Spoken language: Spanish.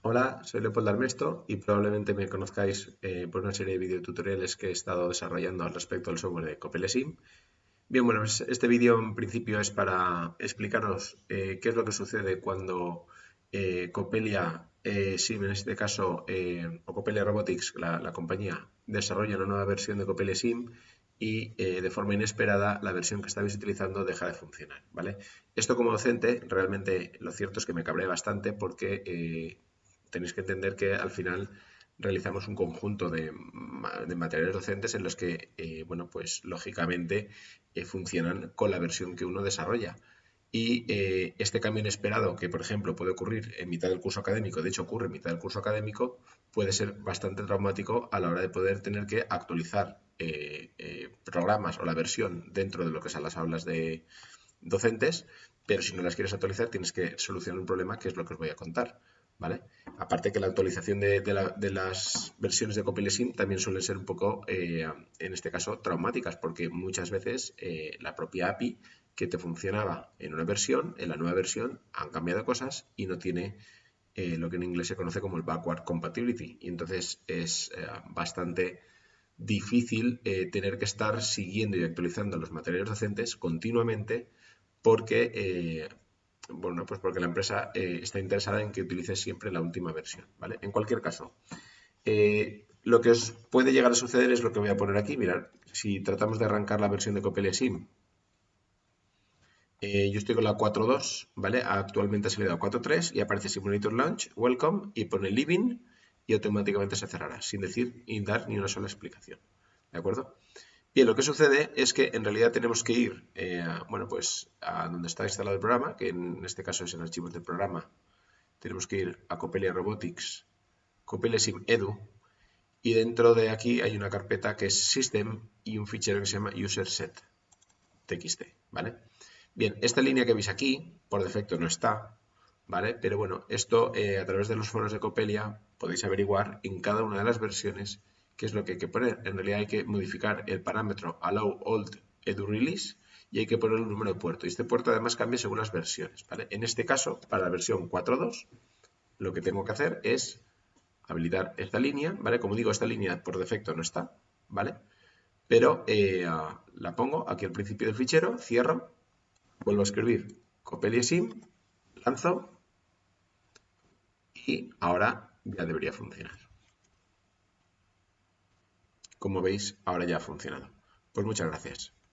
Hola, soy Leopoldo Armesto y probablemente me conozcáis eh, por una serie de videotutoriales que he estado desarrollando al respecto del software de Copelesim. Bien, bueno, pues este vídeo en principio es para explicaros eh, qué es lo que sucede cuando eh, Copelia Sim, en este caso, o Copelia Robotics, la, la, compañía, desarrolla una nueva versión de Copelia Sim y de forma inesperada la versión que estabais utilizando deja de funcionar, ¿vale? Esto como docente, realmente lo cierto es que me cabré bastante porque tenéis que entender que al final realizamos un conjunto de, materiales docentes en los que, eh, bueno, pues lógicamente eh, funcionan con la versión que uno desarrolla. Y eh, este cambio inesperado, que por ejemplo puede ocurrir en mitad del curso académico, de hecho ocurre en mitad del curso académico, puede ser bastante traumático a la hora de poder tener que actualizar programas o la versión dentro de lo que son las aulas de docentes, pero si no las quieres actualizar tienes que solucionar un problema que es lo que os voy a contar. ¿Vale? Aparte que la actualización de, las versiones de CopilSim también suelen ser un poco, eh, en este caso, traumáticas, porque muchas veces eh, la propia API que te funcionaba en una versión, en la nueva versión han cambiado cosas y no tiene eh, lo que en inglés se conoce como el backward compatibility. Y entonces es bastante difícil tener que estar siguiendo y actualizando los materiales docentes continuamente porque bueno, pues porque la empresa eh, está interesada en que utilices siempre la última versión, ¿vale? En cualquier caso, eh, lo que os puede llegar a suceder es lo que voy a poner aquí. Mirad, si tratamos de arrancar la versión de Copelia Sim, eh, yo estoy con la 4.2, ¿vale? Actualmente ha salido a 4.3 y aparece Simulator Launch, Welcome y pone Living y automáticamente se cerrará, sin decir y dar ni una sola explicación, ¿de acuerdo? Bien, lo que sucede es que en realidad tenemos que ir, eh, bueno, pues a donde está instalado el programa, que en este caso es en archivos del programa. Tenemos que ir a Copelia Robotics, Copelia Sim Edu, y dentro de aquí hay una carpeta que es System y un fichero que se llama UserSet txt, ¿vale? Bien, esta línea que veis aquí, por defecto no está, ¿vale? Pero bueno, esto eh, a través de los foros de Copelia podéis averiguar en cada una de las versiones ¿Qué es lo que hay que poner? En realidad hay que modificar el parámetro allow old edu y hay que poner el número de puerto. Y este puerto además cambia según las versiones. En este caso, para la versión 4.2, lo que tengo que hacer es habilitar esta línea. ¿vale? Como digo, esta línea por defecto no está, ¿vale? Pero eh, la pongo aquí al principio del fichero, cierro, vuelvo a escribir copelia sim, lanzo y ahora ya debería funcionar. Como veis, ahora ya ha funcionado. Pues muchas gracias.